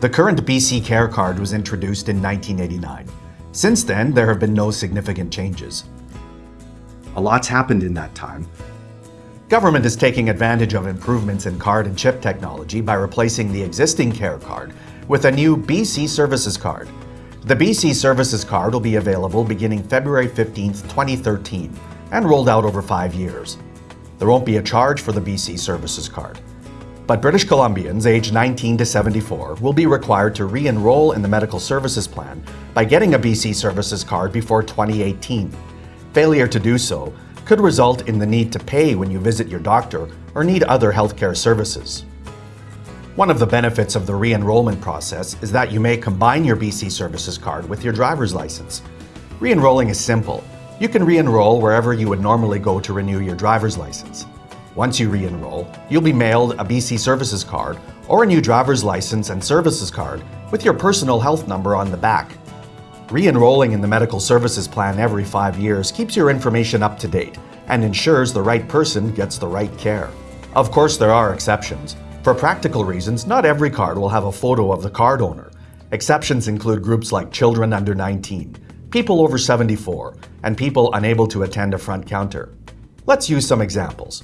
The current BC Care Card was introduced in 1989. Since then, there have been no significant changes. A lot's happened in that time. Government is taking advantage of improvements in card and chip technology by replacing the existing Care Card with a new BC Services Card. The BC Services Card will be available beginning February 15, 2013, and rolled out over five years. There won't be a charge for the BC Services Card. But British Columbians aged 19 to 74 will be required to re-enroll in the Medical Services Plan by getting a BC Services Card before 2018. Failure to do so could result in the need to pay when you visit your doctor or need other healthcare services. One of the benefits of the re-enrollment process is that you may combine your BC Services card with your driver's license. Re-enrolling is simple. You can re-enroll wherever you would normally go to renew your driver's license. Once you re-enroll, you'll be mailed a BC Services card or a new driver's license and services card with your personal health number on the back. Re-enrolling in the Medical Services Plan every five years keeps your information up to date and ensures the right person gets the right care. Of course, there are exceptions. For practical reasons, not every card will have a photo of the card owner. Exceptions include groups like children under 19, people over 74, and people unable to attend a front counter. Let's use some examples.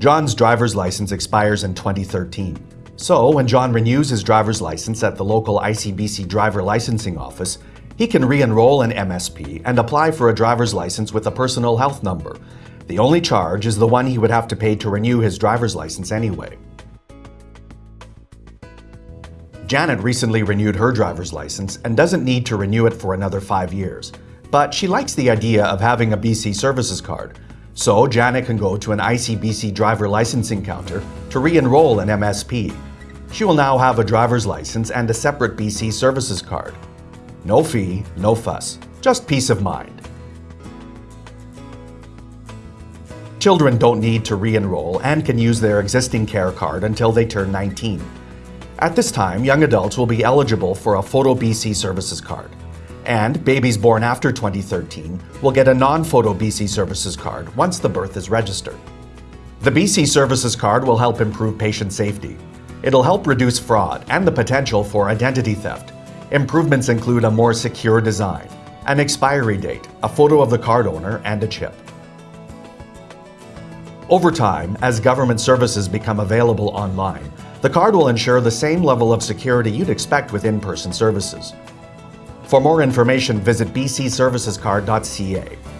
John's driver's license expires in 2013. So, when John renews his driver's license at the local ICBC driver licensing office, he can re-enroll in MSP and apply for a driver's license with a personal health number. The only charge is the one he would have to pay to renew his driver's license anyway. Janet recently renewed her driver's license and doesn't need to renew it for another five years. But she likes the idea of having a BC Services card, so Janet can go to an ICBC driver licensing counter to re-enroll in MSP she will now have a driver's license and a separate BC Services card. No fee, no fuss, just peace of mind. Children don't need to re-enroll and can use their existing care card until they turn 19. At this time, young adults will be eligible for a Photo BC Services card. And babies born after 2013 will get a non-Photo BC Services card once the birth is registered. The BC Services card will help improve patient safety, It'll help reduce fraud and the potential for identity theft. Improvements include a more secure design, an expiry date, a photo of the card owner, and a chip. Over time, as government services become available online, the card will ensure the same level of security you'd expect with in-person services. For more information, visit bcservicescard.ca